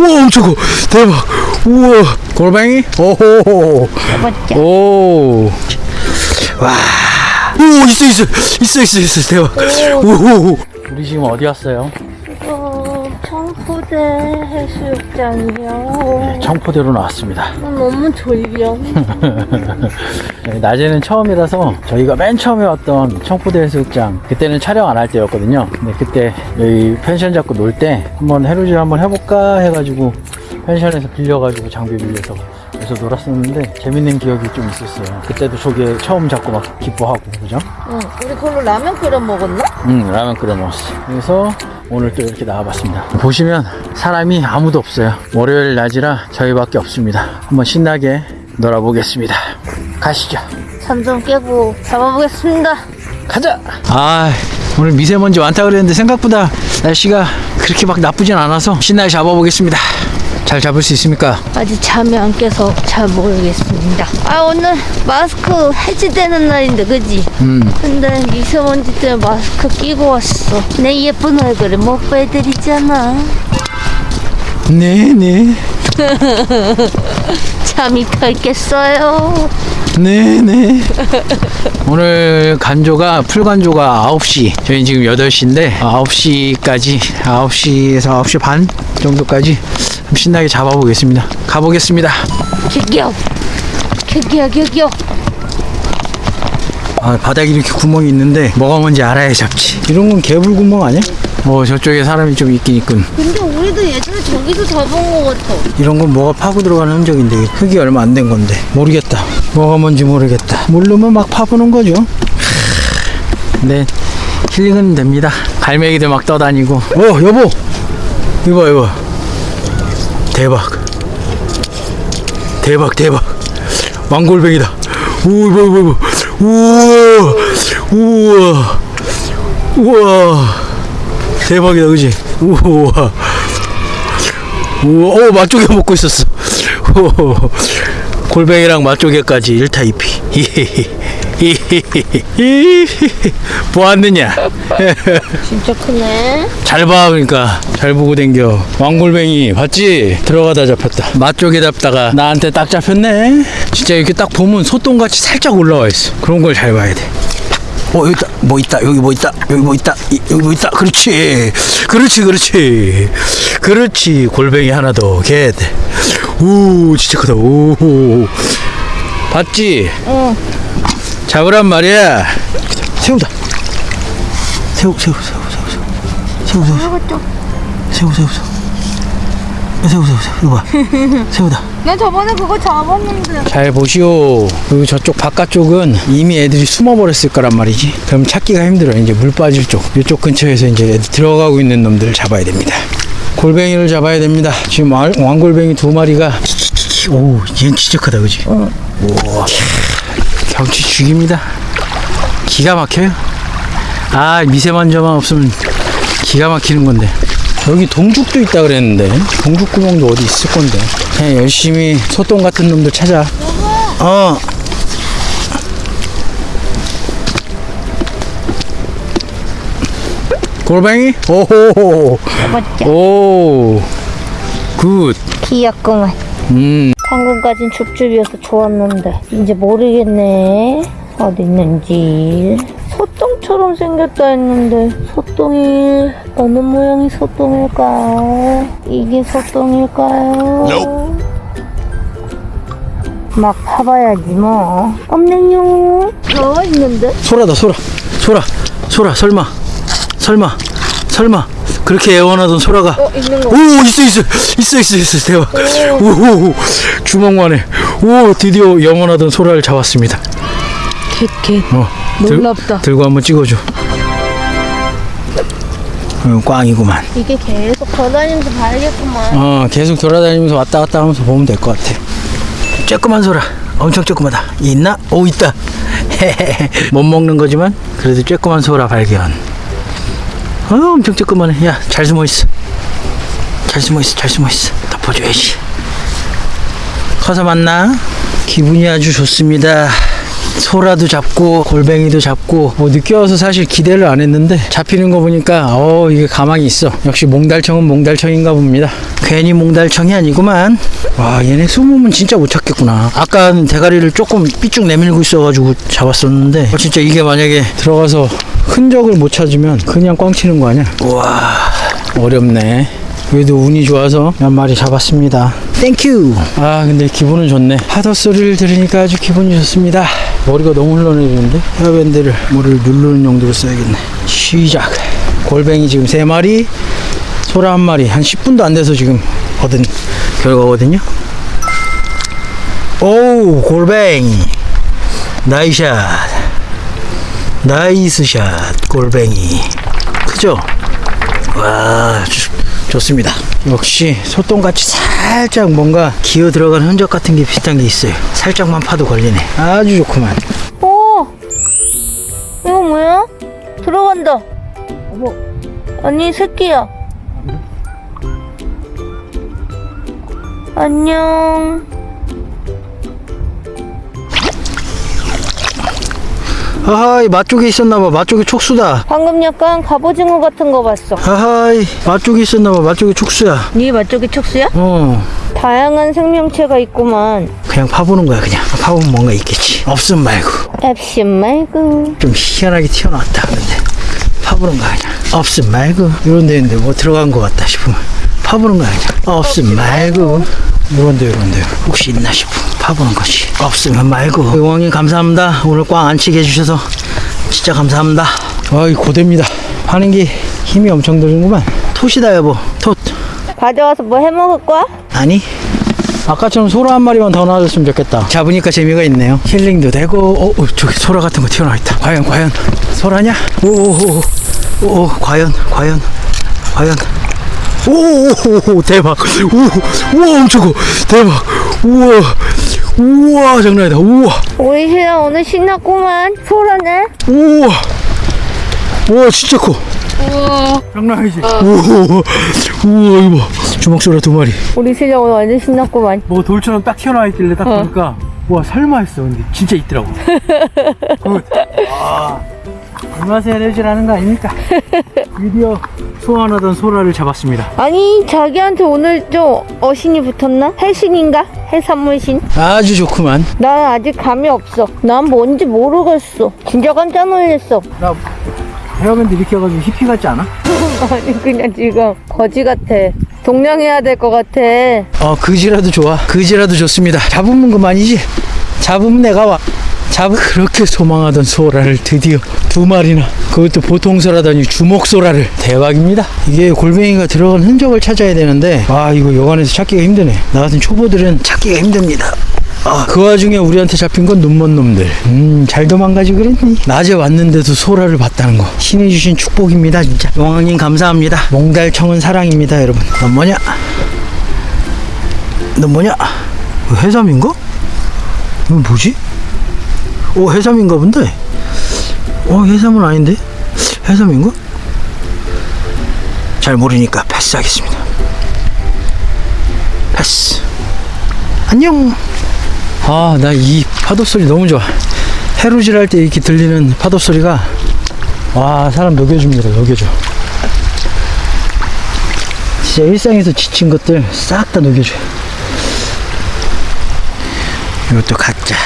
우와 엄청 커 대박 우와 골뱅이 오호 잡았자. 오. 와. 오, 있어, 있어. 있어, 있어, 있어. 대박. 오. 우리 지금 어디 왔어요? 어, 청포대 해수욕장이요. 청포대로 나왔습니다. 너무 졸려. 네, 낮에는 처음이라서 저희가 맨 처음에 왔던 청포대 해수욕장 그때는 촬영 안 할 때였거든요. 근데 그때 여기 펜션 잡고 놀 때 한번 해루질 한번 해볼까 해가지고 펜션에서 빌려가지고 장비 빌려서 그래서 놀았었는데 재밌는 기억이 좀 있었어요. 그때도 저게 처음 잡고 막 기뻐하고 그죠? 응, 우리 그걸로 라면 끓여 먹었나? 응, 라면 끓여 먹었어. 그래서 오늘 또 이렇게 나와봤습니다. 보시면 사람이 아무도 없어요. 월요일 낮이라 저희밖에 없습니다. 한번 신나게 놀아보겠습니다. 가시죠. 잠 좀 깨고 잡아보겠습니다. 가자! 아, 오늘 미세먼지 많다 그랬는데 생각보다 날씨가 그렇게 막 나쁘진 않아서 신나게 잡아보겠습니다. 잘 잡을 수 있습니까? 아직 잠이 안 깨서 잘 모르겠습니다. 아, 오늘 마스크 해지되는 날인데, 그지? 음, 근데 미세먼지 때문에 마스크 끼고 왔어. 내 예쁜 얼굴을 못 보여드리잖아. 네네. 잠이 펼겠어요. 네네. 오늘 간조가, 풀간조가 9시. 저희 지금 8시인데, 9시까지, 9시에서 9시 반 정도까지 좀 신나게 잡아보겠습니다. 가보겠습니다. 격격. 격격, 격격. 아, 바닥에 이렇게 구멍이 있는데, 뭐가 뭔지 알아야 잡지. 이런 건 개불 구멍 아니야? 어, 저쪽에 사람이 좀 있긴 있군. 근데 우리도 예전에 저기서 잡은 거 같아. 이런 건 뭐가 파고 들어가는 흔적인데, 흙이 얼마 안 된 건데. 모르겠다. 뭐가 뭔지 모르겠다. 모르면 막 파보는 거죠. 네, 힐링은 됩니다. 갈매기들 막 떠다니고. 어, 여보! 이거 봐, 이거 봐. 대박. 대박, 대박. 왕골뱅이다. 이거, 이거. 우와, 우와, 우와. 대박이다, 그지? 우와. 우와, 오, 맛조개 먹고 있었어. 오, 골뱅이랑 맛조개까지 1타 2피. 보았느냐? 진짜 크네. 잘 봐, 그러니까. 잘 보고 댕겨. 왕골뱅이, 봤지? 들어가다 잡혔다. 맛조개 잡다가 나한테 딱 잡혔네? 진짜 이렇게 딱 보면 소똥같이 살짝 올라와 있어. 그런 걸 잘 봐야 돼. 어, 여기 있다. 뭐 있다. 여기 뭐 있다. 여기 뭐 있다. 이- 여기 뭐 있다. 그렇지. 그렇지, 그렇지. 그렇지. 골뱅이 하나 더. 겟. 오, 진짜 크다. 오. 봤지? 응. 잡으란 말이야. 새우다. 새우, 새우, 새우, 새우, 새우. 새우, 새우, 새우, 이것도. 새우, 새우, 새우. 새우, 새우, 새우. 이거 봐. 새우다. 나 저번에 그거 잡았는데. 잘 보시오. 그리고 저쪽 바깥쪽은 이미 애들이 숨어버렸을 거란 말이지. 그럼 찾기가 힘들어. 이제 물 빠질 쪽. 이쪽 근처에서 이제 들어가고 있는 놈들을 잡아야 됩니다. 골뱅이를 잡아야 됩니다. 지금 왕, 왕골뱅이 두 마리가. 오, 얘는 진짜 크다, 그지? 오, 경치 죽입니다. 기가 막혀요. 아, 미세먼지만 없으면 기가 막히는 건데. 여기 동죽도 있다 그랬는데. 동죽 구멍도 어디 있을 건데. 그냥 열심히 소똥 같은 놈들 찾아. 어. 골뱅이? 오호. 잡았자. 오굿. 귀엽구만. 음. 방금까진 줍줍이어서 좋았는데. 이제 모르겠네. 어디 있는지 소똥처럼 생겼다 했는데 소똥이 어느 모양이 소똥일까 이게 소똥일까요? 막 파봐야지 뭐. 없네요. 나와 있는데? 소라다 소라. 소라 소라 설마. 설마 설마. 그렇게 애원하던 소라가. 어 있는 거. 오 있어 있어. 있어 있어 있어. 대박. 오. 주먹만해 오 드디어 영원하던 소라를 잡았습니다. 캣캣 어. 들- 놀랍다. 들 고 한번 찍어줘. 어, 꽝이구만. 이게 계속 걸어다니면서 봐야겠구만. 어 계속 돌아다니면서 왔다 갔다 하면서 보면 될 것 같아. 조그만 소라. 엄청 조그마다. 있나? 오 있다. 못 먹는 거지만 그래도 조그만 소라 발견. 어 엄청 조그만해 야 잘 숨어 있어. 잘 숨어 있어 잘 숨어 있어. 덮어줘야지 커서 만나. 기분이 아주 좋습니다 소라도 잡고 골뱅이도 잡고 뭐 늦게 와서 사실 기대를 안 했는데 잡히는 거 보니까 어 이게 가망이 있어 역시 몽달청은 몽달청인가 봅니다 괜히 몽달청이 아니구만 와 얘네 숨으면 진짜 못 찾겠구나 아까는 대가리를 조금 삐쭉 내밀고 있어가지고 잡았었는데 어, 진짜 이게 만약에 들어가서 흔적을 못 찾으면 그냥 꽝 치는 거 아니야 와 어렵네 그래도 운이 좋아서 몇 마리 잡았습니다. Thank you! 아, 근데 기분은 좋네. 파도 소리를 들으니까 아주 기분이 좋습니다. 머리가 너무 흘러내리는데? 헤어밴드를 머리를 누르는 용도로 써야겠네. 시작! 골뱅이 지금 3마리, 소라 한 마리. 한 10분도 안 돼서 지금 얻은 결과거든요. 오우, 골뱅이. Nice shot. Nice shot, 골뱅이. 크죠? 와 좋- 좋습니다 역시 소똥같이 살짝 뭔가 기어 들어간 흔적 같은 게 비슷한 게 있어요 살짝만 파도 걸리네 아주 좋구만 오! 이거 뭐야? 들어간다. 어머. 아니, 새끼야. 안녕. 하하이 맛쪽에 있었나봐. 맛쪽에 촉수다. 방금 약간 갑오징어 같은 거 봤어. 하하이 맛쪽에 있었나봐. 맛쪽에 촉수야. 네 맛쪽이 촉수야? 어. 다양한 생명체가 있구만. 그냥 파보는 거야 그냥. 파보면 뭔가 있겠지. 없음 말고. 앱신 말고. 좀 희한하게 튀어나왔다 근데. 파보는 거야 그냥. 없음 말고. 이런 데 있는데 뭐 들어간 거 같다 싶으면 파보는 거야 그냥. 없음 말고. 이런 데 이런 데. 혹시 있나 싶으 면 파보는 거지 없으면 말고. 용왕님 감사합니다. 오늘 꽝 안 치게 해주셔서 진짜 감사합니다. 아이 고됩니다. 하는 게 힘이 엄청 드는구만. 톳이다 여보. 톳 가져와서 뭐 해 먹을 거야? 아니? 아까처럼 소라 한 마리만 더 나와줬으면 좋겠다. 잡으니까 재미가 있네요. 힐링도 되고 어, 어 저기 소라 같은 거 튀어나와 있다. 과연 과연. 소라냐? 오오오 오, 과연 과연 과연. 오오오 대박. 오 우와 엄청 커. 대박. 우와 우와 장난 아니다. 우와. 우리 신랑 오늘 신났구만. 소라네? 우와. 우와 진짜 커. 우와. 장난 아니지 우와. 우와 이거 봐. 주먹 소라 두 마리. 우리 신랑 오늘 완전 신났구만. 뭐 돌처럼 딱 튀어나와 있길래 딱 보니까 와 설마 했어. 근데 진짜 있더라고. Good. 아, 얼마세 내지라는 거 아닙니까 드디어 소환하던 소라를 잡았습니다 아니 자기한테 오늘 좀 어신이 붙었나? 해신인가? 해산물신? 아주 좋구만 난 아직 감이 없어. 난 뭔지 모르겠어. 진짜 깜짝 놀랐어. 나 헤어밴드 이렇게 해가지고 히피 같지 않아? 아니 그냥 지금 거지 같아. 동냥해야 될 것 같아. 어 그지라도 좋아 그지라도 좋습니다 잡으면 그만이지 잡으면 내가 와 잡 그렇게 소망하던 소라를 드디어 두 마리나 그것도 보통 소라다니 주먹 소라를 대박입니다 이게 골뱅이가 들어간 흔적을 찾아야 되는데 아 이거 여관에서 찾기가 힘드네 나 같은 초보들은 찾기가 힘듭니다 아, 그 와중에 우리한테 잡힌 건 눈먼 놈들. 음, 잘 도망가지 그랬니? 낮에 왔는데도 소라를 봤다는 거. 신이 주신 축복입니다, 진짜. 용왕님 감사합니다. 몽달청은 사랑입니다, 여러분. 넌 뭐냐? 넌 뭐냐? 이거 해삼인가? 이거 뭐지? 오, 해삼인가 본데? 어, 해삼은 아닌데? 해삼인가? 잘 모르니까 패스하겠습니다. 패스. 안녕. 아, 나 이 파도 소리 너무 좋아. 해루질 할 때 이렇게 들리는 파도 소리가 와, 사람 녹여줍니다. 녹여줘. 진짜 일상에서 지친 것들 싹 다 녹여줘. 이것도 가짜.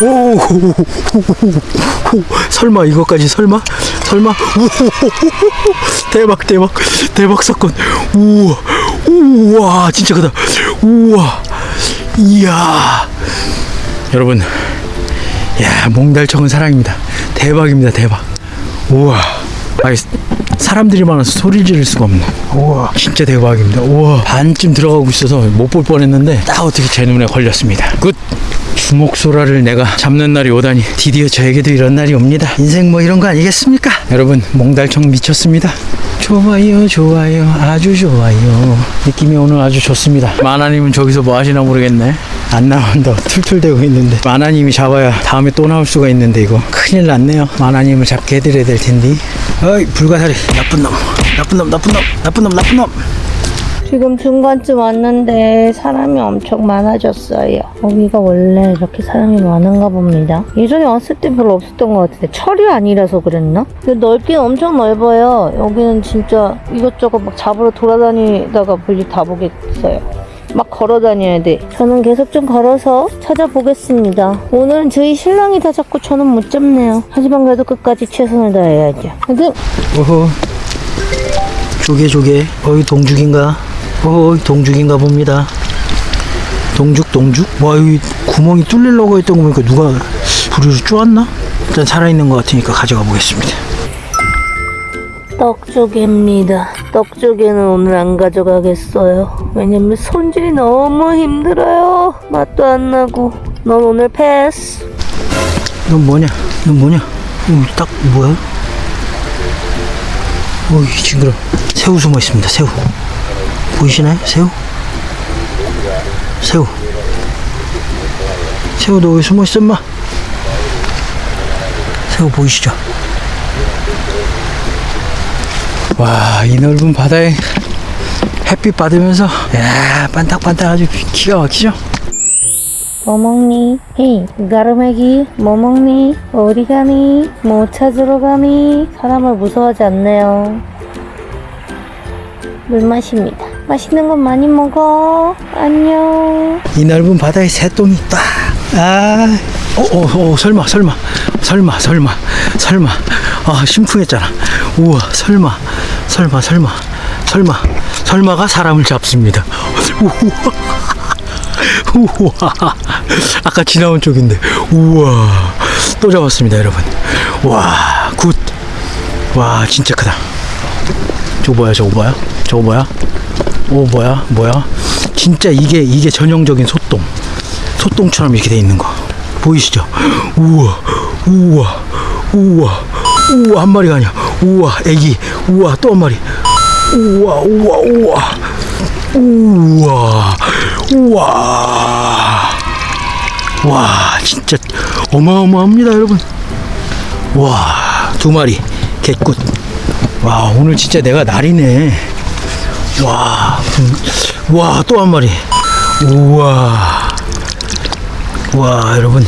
오, 설마 이것까지 설마 설마 오, 대박 대박 대박 사건 우와 우와 진짜 크다 우와 이야 여러분 야 몽달청은 사랑입니다 대박입니다 대박 우와 아이 사람들이 많아서 소리를 지를 수가 없네 우와 진짜 대박입니다 우와 반쯤 들어가고 있어서 못 볼 뻔했는데 딱 어떻게 제 눈에 걸렸습니다 Good 주먹소라를 내가 잡는 날이 오다니 드디어 저에게도 이런 날이 옵니다. 인생 뭐 이런 거 아니겠습니까? 여러분 몽달청 미쳤습니다. 좋아요 좋아요. 아주 좋아요. 느낌이 오늘 아주 좋습니다. 마나님은 저기서 뭐 하시나 모르겠네. 안 나온다 툴툴대고 있는데. 마나님이 잡아야 다음에 또 나올 수가 있는데 이거. 큰일 났네요. 마나님을 잡게 해드려야 될 텐데. 어이 불가사리. 나쁜 놈. 나쁜 놈 나쁜 놈. 나쁜 놈 나쁜 놈 지금 중간쯤 왔는데 사람이 엄청 많아졌어요. 여기가 원래 이렇게 사람이 많은가 봅니다. 예전에 왔을 때 별로 없었던 것 같은데 철이 아니라서 그랬나? 넓긴 엄청 넓어요. 여기는 진짜 이것저것 막 잡으러 돌아다니다가 볼일 다 보겠어요. 막 걸어 다녀야 돼. 저는 계속 좀 걸어서 찾아보겠습니다. 오늘은 저희 신랑이 다 잡고 저는 못 잡네요. 하지만 그래도 끝까지 최선을 다해야죠. 하여튼 오호. 조개 조개. 어이 동죽인가? 어이 동죽인가 봅니다. 동죽 동죽? 와 여기 구멍이 뚫리려고 했던 거 보니까 누가 부리를 쪼았나? 일단 살아있는 것 같으니까 가져가 보겠습니다. 떡조개입니다. 떡조개는 오늘 안 가져가겠어요. 왜냐면 손질이 너무 힘들어요. 맛도 안 나고. 넌 오늘 패스. 넌 뭐냐? 넌 뭐냐? 어, 딱 뭐야? 어이 징그러. 새우 숨어 있습니다. 새우. 보이시나요? 새우? 새우. 새우 너왜 숨어 있어, 엄마? 새우 보이시죠? 와, 이 넓은 바다에 햇빛 받으면서 야, 반딱반딱 아주 기가 막히죠? 뭐 먹니? 헤이, 가르메기, 뭐 먹니? 어디 가니? 뭐 찾으러 가니? 사람을 무서워하지 않네요. 물 마십니다. 맛있는 거 많이 먹어. 안녕. 이 넓은 바다에 새똥이 딱. 아, 어, 어, 어, 설마, 설마, 설마, 설마, 설마. 아, 심쿵했잖아. 우와, 설마, 설마, 설마, 설마, 설마가 사람을 잡습니다. 우와, 우와. 아까 지나온 쪽인데, 우와. 또 잡았습니다, 여러분. 와, Good. 와, 진짜 크다. 저거 뭐야, 저거 뭐야? 저거 뭐야? 오 뭐야 뭐야? 진짜 이게 이게 전형적인 소똥. 소똥처럼 이렇게 돼 있는 거. 보이시죠? 우와 우와 우와 우와 한 마리가 아니야. 우와 애기. 우와 또 한 마리. 우와 우와 우와. 우와 우와. 와 진짜 어마어마합니다 여러분. 와두 마리. 개굿 와 오늘 진짜 내가 날이네 와, 음, 와, 또 한 마리. 우와. 와, 여러분.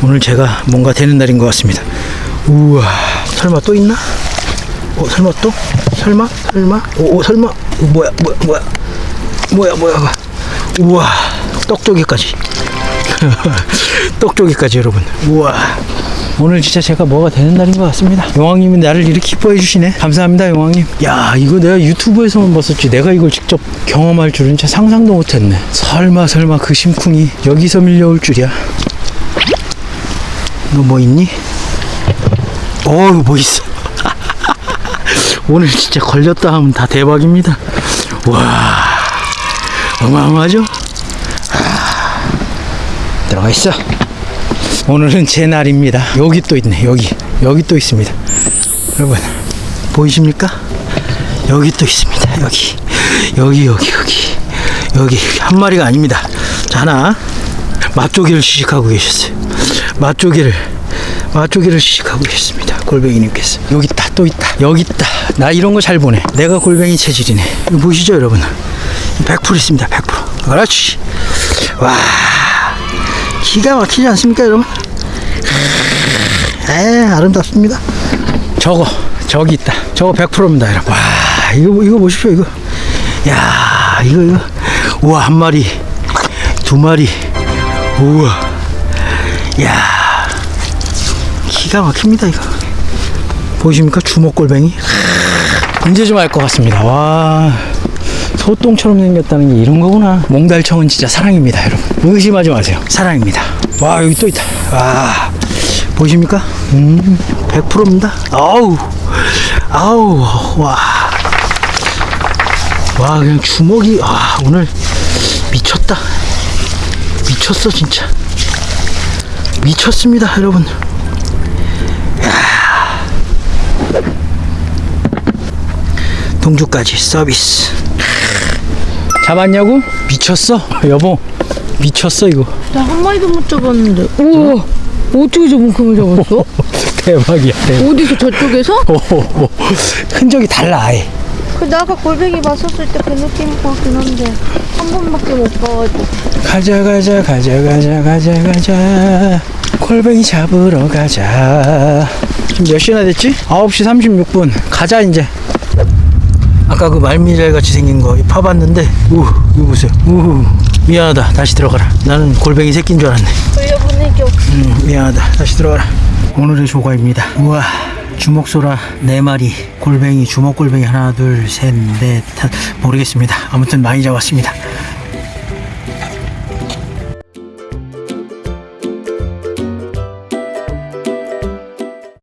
오늘 제가 뭔가 되는 날인 것 같습니다. 우와. 설마 또 있나? 어, 설마 또? 설마? 설마? 오, 오 설마? 어, 뭐야, 뭐야, 뭐야. 뭐야, 뭐야. 우와. 떡조개까지. 떡조개까지, 여러분. 우와. 오늘 진짜 제가 뭐가 되는 날인 것 같습니다. 용왕님이 나를 이렇게 기뻐해 주시네. 감사합니다, 용왕님. 야, 이거 내가 유튜브에서만 봤었지. 내가 이걸 직접 경험할 줄은 진짜 상상도 못했네. 설마, 설마 그 심쿵이 여기서 밀려올 줄이야. 너 뭐 있니? 어우, 뭐 있어. 오늘 진짜 걸렸다 하면 다 대박입니다. 와, 어마어마하죠? 아, 들어가 있어. 오늘은 제 날입니다. 여기 또 있네. 여기 여기 또 있습니다. 여러분 보이십니까? 여기 또 있습니다. 여기 여기 여기 여기 여기 한 마리가 아닙니다. 자 하나 맛조개를 시식하고 계셨어요. 맛조개를 맛조개를 시식하고 계셨습니다. 골뱅이님께서 여기 있다 또 있다 여기 있다. 나 이런 거 잘 보네. 내가 골뱅이 체질이네. 보시죠 여러분. 100% 있습니다. 100%. 그렇지. 와. 기가 막히지 않습니까, 여러분? 에, 아름답습니다. 저거, 저기 있다. 저거 100%입니다, 여러분. 와, 이거, 이거 보십시오, 이거. 야, 이거, 이거. 우와, 한 마리, 두 마리. 우와. 야, 기가 막힙니다, 이거. 보이십니까? 주먹골뱅이. 이제 좀 알 것 같습니다. 와. 소똥처럼 생겼다는 게 이런 거구나. 몽달청은 진짜 사랑입니다, 여러분. 의심하지 마세요. 사랑입니다. 와, 여기 또 있다. 와, 보이십니까? 음, 100%입니다. 아우, 아우, 와. 와, 그냥 주먹이, 아, 오늘 미쳤다. 미쳤어, 진짜. 미쳤습니다, 여러분. 야. 동주까지 서비스. 잡았냐고? 미쳤어? 여보 미쳤어 이거 나 한 마리도 못 잡았는데. 우와. 어떻게 저만큼을 잡았어? 대박이야 대박 어디서 저쪽에서? 흔적이 달라 아예 그 나가 골뱅이 봤었을 때 그 느낌 같긴 한데 한 번밖에 못 봐가지고 가자 가자 가자 가자 가자 가자 골뱅이 잡으러 가자 지금 몇 시나 됐지? 9시 36분 가자 이제 아까 그 말미잘 같이 생긴 거 파봤는데 우 이거 보세요 우 미안하다 다시 들어가라 나는 골뱅이 새끼인 줄 알았네 돌려보내줘 음, 미안하다. 다시 들어가라. 오늘의 조과입니다. 우와. 주먹소라 네 마리, 골뱅이, 주먹골뱅이 하나, 둘, 셋, 넷, 다 모르겠습니다. 아무튼 많이 잡았습니다.